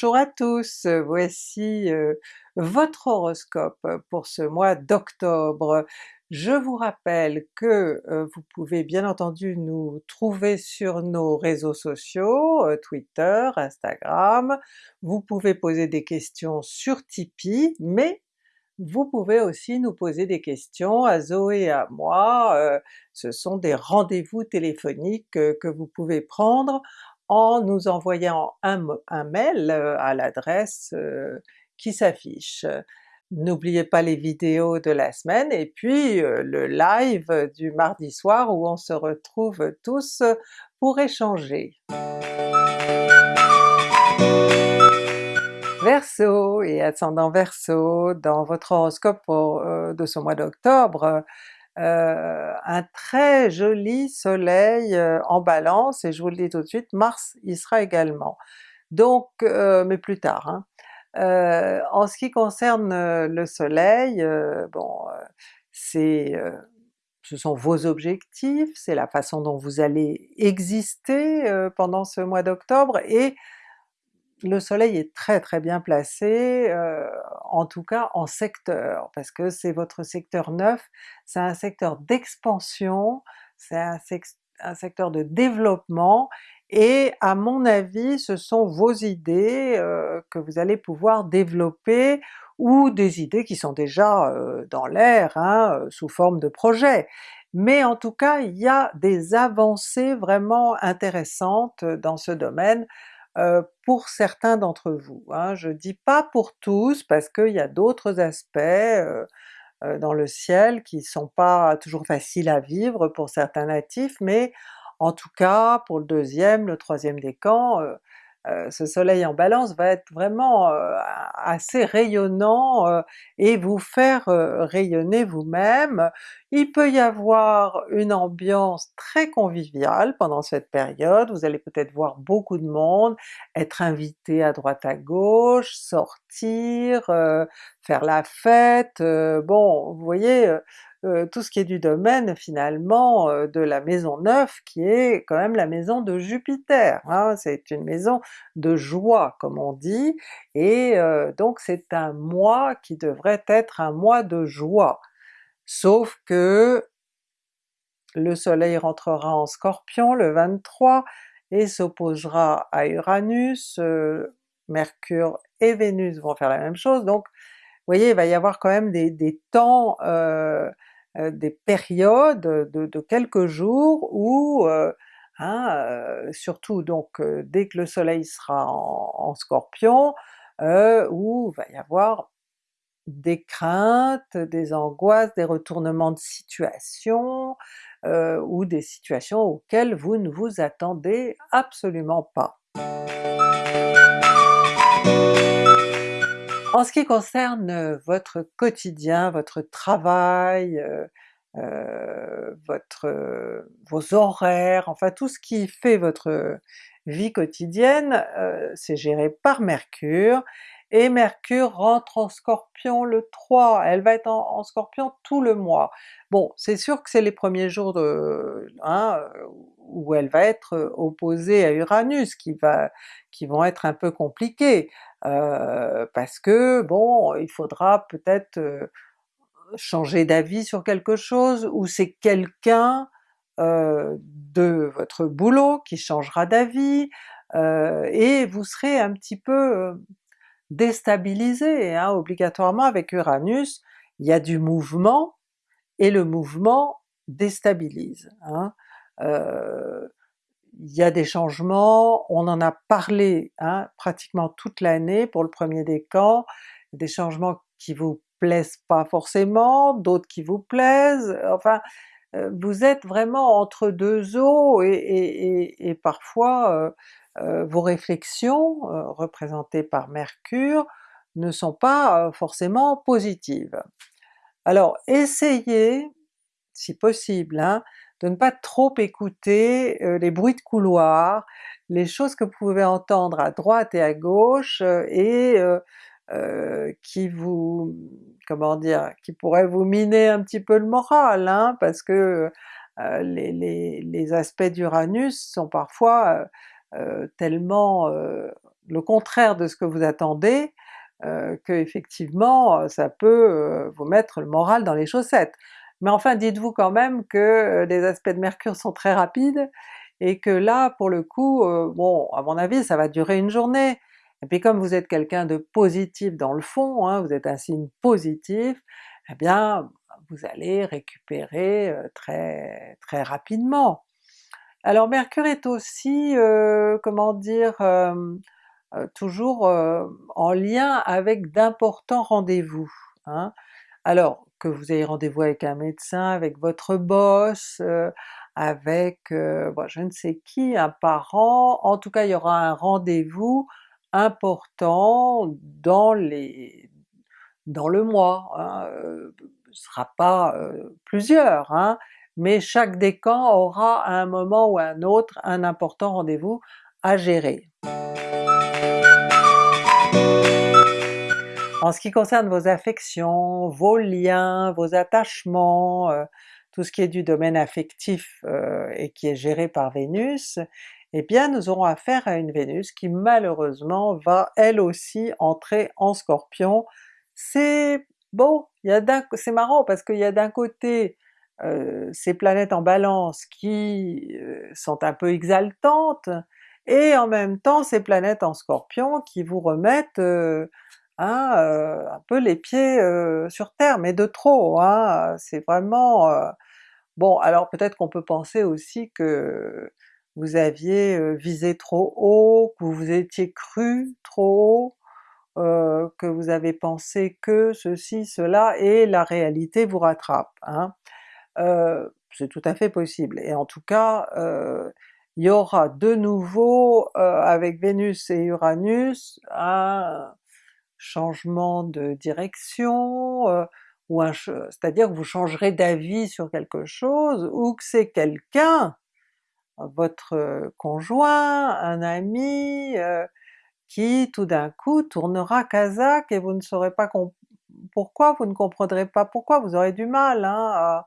Bonjour à tous, voici euh, votre horoscope pour ce mois d'octobre. Je vous rappelle que euh, vous pouvez bien entendu nous trouver sur nos réseaux sociaux, euh, Twitter, Instagram, vous pouvez poser des questions sur Tipeee, mais vous pouvez aussi nous poser des questions à Zoé et à moi, ce sont des rendez-vous téléphoniques que vous pouvez prendre en nous envoyant un, mail euh, à l'adresse euh, qui s'affiche. N'oubliez pas les vidéos de la semaine et puis euh, le live du mardi soir où on se retrouve tous pour échanger. Verseau et ascendant Verseau, dans votre horoscope de ce mois d'octobre, euh, un très joli soleil euh, en balance, et je vous le dis tout de suite, Mars y sera également. Donc, euh, mais plus tard. Hein. en ce qui concerne le soleil, bon, c'est ce sont vos objectifs, c'est la façon dont vous allez exister pendant ce mois d'octobre, et le soleil est très très bien placé, euh, en tout cas en secteur, parce que c'est votre secteur 9, c'est un secteur d'expansion, c'est un, secteur de développement, et à mon avis ce sont vos idées euh, que vous allez pouvoir développer, ou des idées qui sont déjà euh, dans l'air, hein, sous forme de projet. Mais en tout cas il y a des avancées vraiment intéressantes dans ce domaine, euh, pour certains d'entre vous. Hein. Je dis pas pour tous parce qu'il y a d'autres aspects euh, euh, dans le ciel qui sont pas toujours faciles à vivre pour certains natifs, mais en tout cas pour le deuxième, le troisième décan, euh, ce soleil en balance va être vraiment euh, assez rayonnant euh, et vous faire rayonner vous-même. Il peut y avoir une ambiance très conviviale pendant cette période, vous allez peut-être voir beaucoup de monde, être invité à droite à gauche, sortir, faire la fête, bon vous voyez euh, tout ce qui est du domaine finalement euh, de la maison 9 qui est quand même la maison de Jupiter, hein. c'est une maison de joie comme on dit, et euh, donc c'est un mois qui devrait être un mois de joie. Sauf que le soleil rentrera en Scorpion le 23 et s'opposera à Uranus, Mercure et Vénus vont faire la même chose, donc vous voyez il va y avoir quand même des, temps des périodes de, quelques jours où, euh, hein, euh, surtout donc dès que le soleil sera en, Scorpion, où va y avoir des craintes, des angoisses, des retournements de situation, ou des situations auxquelles vous ne vous attendez absolument pas. En ce qui concerne euh, votre quotidien, votre travail, euh, euh, votre, vos horaires, enfin tout ce qui fait votre vie quotidienne, c'est géré par Mercure, et Mercure rentre en Scorpion le 3, elle va être en, Scorpion tout le mois. Bon, c'est sûr que c'est les premiers jours de, hein, où elle va être opposée à Uranus qui, va, qui vont être un peu compliqués, euh, parce que bon, il faudra peut-être euh, changer d'avis sur quelque chose, ou c'est quelqu'un euh, de votre boulot qui changera d'avis, et vous serez un petit peu déstabilisé hein, obligatoirement avec Uranus, il y a du mouvement, et le mouvement déstabilise. Hein. Euh, il y a des changements, on en a parlé hein, pratiquement toute l'année pour le premier décan, des changements qui vous plaisent pas forcément, d'autres qui vous plaisent, enfin euh, vous êtes vraiment entre deux eaux et, parfois euh, vos réflexions, représentées par Mercure, ne sont pas forcément positives. Alors essayez, si possible, hein, de ne pas trop écouter euh, les bruits de couloir, les choses que vous pouvez entendre à droite et à gauche euh, et euh, qui vous, comment dire, qui pourraient vous miner un petit peu le moral, hein, parce que les, aspects d'Uranus sont parfois tellement le contraire de ce que vous attendez, que effectivement ça peut vous mettre le moral dans les chaussettes. Mais enfin dites-vous quand même que les aspects de Mercure sont très rapides, et que là pour le coup, bon à mon avis ça va durer une journée, et puis comme vous êtes quelqu'un de positif dans le fond, hein, vous êtes un signe positif, eh bien vous allez récupérer très très rapidement. Alors Mercure est aussi, comment dire, toujours en lien avec d'importants rendez-vous. Hein. Alors que vous ayez rendez-vous avec un médecin, avec votre boss, avec je ne sais qui, un parent, en tout cas il y aura un rendez-vous important dans le mois, hein, ce sera pas plusieurs, hein, mais chaque décan aura à un moment ou à un autre un important rendez-vous à gérer. En ce qui concerne vos affections, vos liens, vos attachements, tout ce qui est du domaine affectif et qui est géré par Vénus, eh bien nous aurons affaire à une Vénus qui malheureusement va elle aussi entrer en Scorpion. C'est bon, c'est marrant parce qu'il y a d'un côté euh, ces planètes en Balance qui euh, sont un peu exaltantes, et en même temps ces planètes en Scorpion qui vous remettent euh, hein, un peu les pieds sur terre, mais de trop, hein, c'est vraiment... bon alors peut-être qu'on peut penser aussi que vous aviez visé trop haut, que vous étiez cru trop haut, que vous avez pensé que ceci, cela, et la réalité vous rattrape. Hein. C'est tout à fait possible, et en tout cas il y aura de nouveau avec Vénus et Uranus un changement de direction, ou c'est-à-dire que vous changerez d'avis sur quelque chose, ou que c'est quelqu'un votre conjoint, un ami, qui tout d'un coup tournera Kazakh et vous ne saurez pas pourquoi, vous ne comprendrez pas pourquoi, vous aurez du mal hein, à,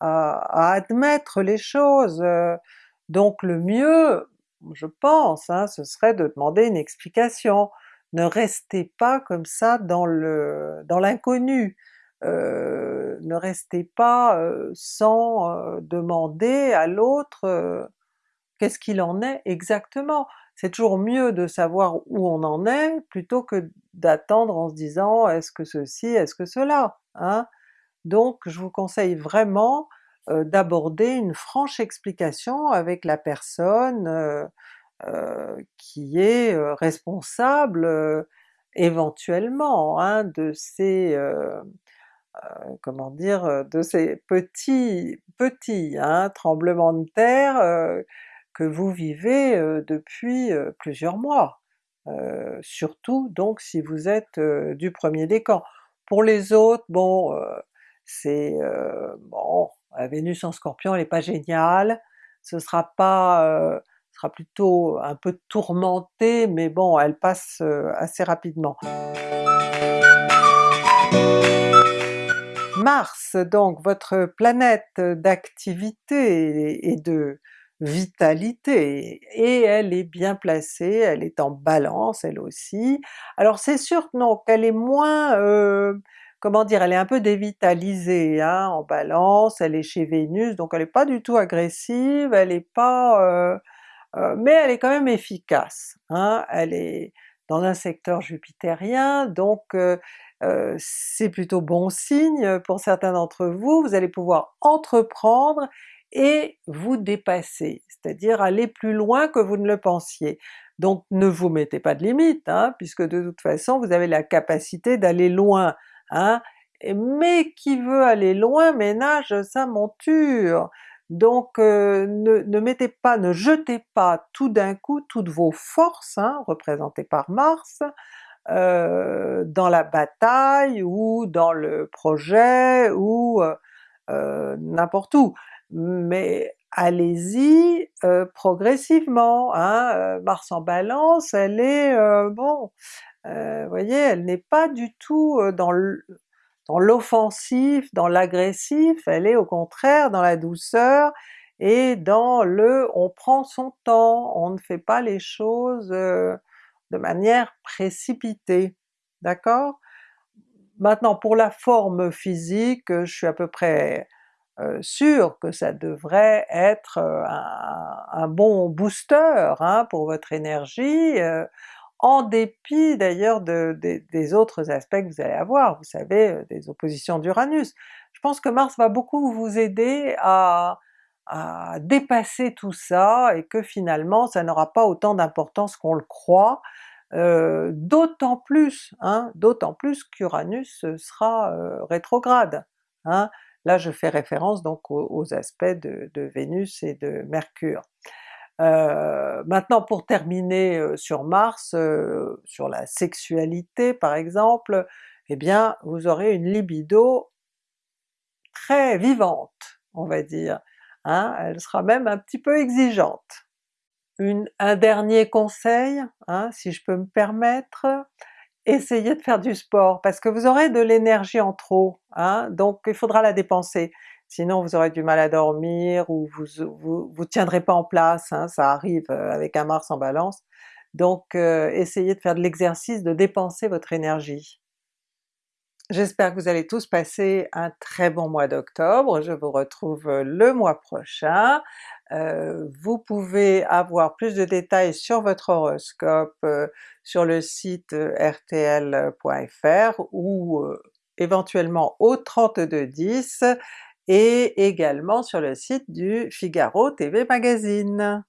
admettre les choses. Donc le mieux, je pense, hein, ce serait de demander une explication. Ne restez pas comme ça dans l'inconnu. ne restez pas sans demander à l'autre qu'est-ce qu'il en est exactement? C'est toujours mieux de savoir où on en est plutôt que d'attendre en se disant est-ce que ceci, est-ce que cela? Hein? Donc je vous conseille vraiment d'aborder une franche explication avec la personne qui est responsable éventuellement hein, de ces comment dire, de ces petits petits hein, tremblements de terre que vous vivez depuis plusieurs mois, surtout donc si vous êtes du premier décan. Pour les autres, bon, c'est... bon, la Vénus en Scorpion elle n'est pas géniale, ce sera pas... sera plutôt un peu tourmenté, mais bon elle passe assez rapidement. Mars, donc votre planète d'activité et de vitalité, et elle est bien placée, elle est en Balance elle aussi. Alors c'est sûr non, qu'elle est moins, euh, comment dire, elle est un peu dévitalisée hein, en Balance, elle est chez Vénus, donc elle est pas du tout agressive, elle est pas... Euh, euh, mais elle est quand même efficace, hein, elle est dans un secteur jupitérien, donc c'est plutôt bon signe pour certains d'entre vous, vous allez pouvoir entreprendre et vous dépasser, c'est-à-dire aller plus loin que vous ne le pensiez. Donc ne vous mettez pas de limite, hein, puisque de toute façon vous avez la capacité d'aller loin, hein, mais qui veut aller loin ménage sa monture! Donc euh, ne, mettez pas, ne jetez pas tout d'un coup toutes vos forces, hein, représentées par Mars, euh, dans la bataille ou dans le projet ou euh, n'importe où mais allez-y progressivement, hein, Mars en Balance, elle est, bon, vous voyez, elle n'est pas du tout dans l'offensif, dans l'agressif, elle est au contraire dans la douceur et dans le on prend son temps, on ne fait pas les choses de manière précipitée, d'accord? Maintenant pour la forme physique, je suis à peu près sûre que ça devrait être un, bon booster hein, pour votre énergie, en dépit d'ailleurs des autres aspects que vous allez avoir, vous savez, des oppositions d'Uranus. Je pense que Mars va beaucoup vous aider à, dépasser tout ça et que finalement ça n'aura pas autant d'importance qu'on le croit, euh, d'autant plus, hein, d'autant plus qu'Uranus sera euh, rétrograde. Hein. Là je fais référence donc aux, aspects de, Vénus et de Mercure. Euh, maintenant pour terminer sur Mars, sur la sexualité par exemple, eh bien vous aurez une libido très vivante, on va dire. Hein, elle sera même un petit peu exigeante. un dernier conseil, hein, si je peux me permettre, essayez de faire du sport, parce que vous aurez de l'énergie en trop, hein, donc il faudra la dépenser, sinon vous aurez du mal à dormir ou vous vous, tiendrez pas en place, ça arrive euh, avec un Mars en Balance, donc euh, essayez de faire de l'exercice, de dépenser votre énergie. J'espère que vous allez tous passer un très bon mois d'octobre, je vous retrouve euh, le mois prochain. Vous pouvez avoir plus de détails sur votre horoscope sur le site rtl.fr ou éventuellement au 3210 et également sur le site du Figaro TV Magazine.